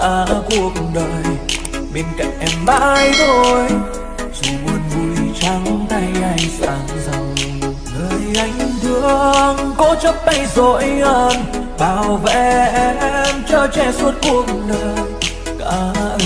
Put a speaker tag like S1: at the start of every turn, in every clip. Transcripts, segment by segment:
S1: À, cả cuộc đời. Bên cạnh em mãi thôi, dù buồn vui trắng tay anh sang dòng. Người anh thương cố chấp tay dội ơn bảo vệ em cho che suốt cuộc đời. Cả ân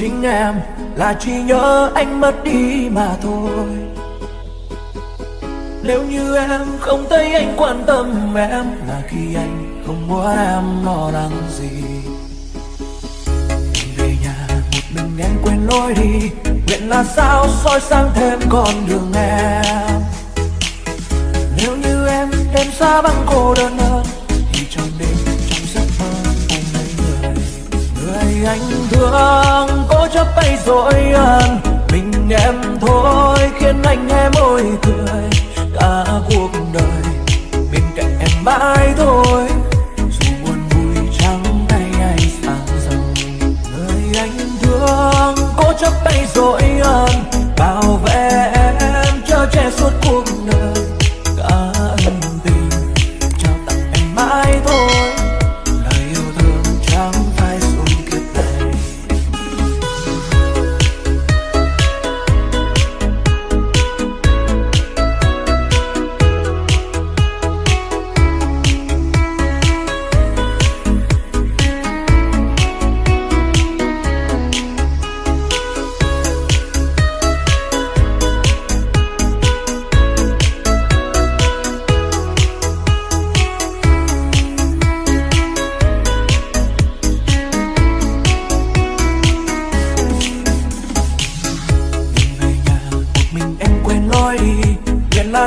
S1: chính em là chỉ nhớ anh mất đi mà thôi. Nếu như em không thấy anh quan tâm em là khi anh không muốn em lo lắng gì. Về nhà một mình em quên lối đi nguyện là sao soi sáng thêm con đường em. Nếu như em đêm xa vắng cô đơn hơn, thì trong đêm trong giấc mơ ôm lấy người người anh thương chấp tay dội ân mình em thôi, khiến anh em môi cười. Cả cuộc đời, bên cạnh em mãi thôi. Dù buồn vui trắng tay anh sang giàu người anh thương. Cố chấp tay dội ân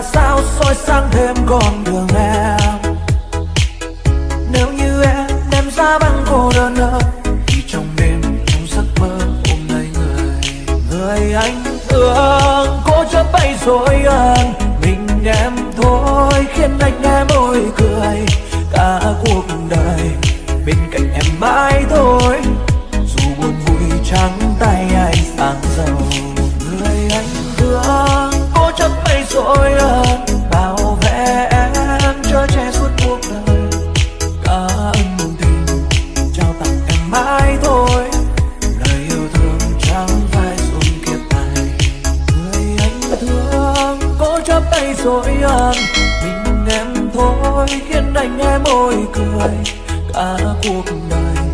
S1: là sao soi sáng thêm con đường em? Nếu như em đem ra băng cô đơn ơi, thì trong đêm trong giấc mơ ôm lấy người người anh thương. Cô chấp bay rồi ơn mình em thôi, khiến anh em môi cười. Cả cuộc đời bên cạnh cố tay dội ơn mình em thôi, khiến anh em môi cười. Cả cuộc đời,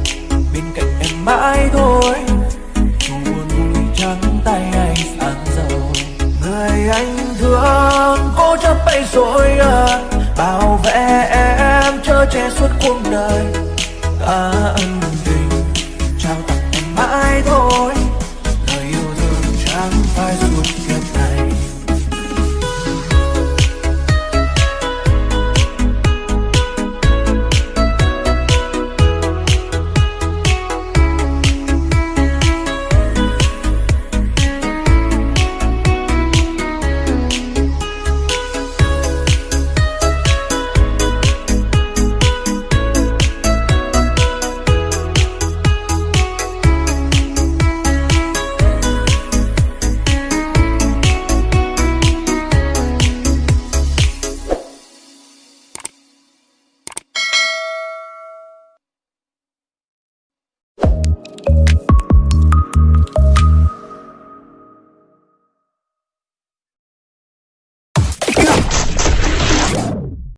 S1: bên cạnh em mãi thôi. Dù buồn vui trắng tay anh sáng giàu. Người anh thương, cố chấp bay dội ơn bảo vệ em chở che suốt cuộc đời.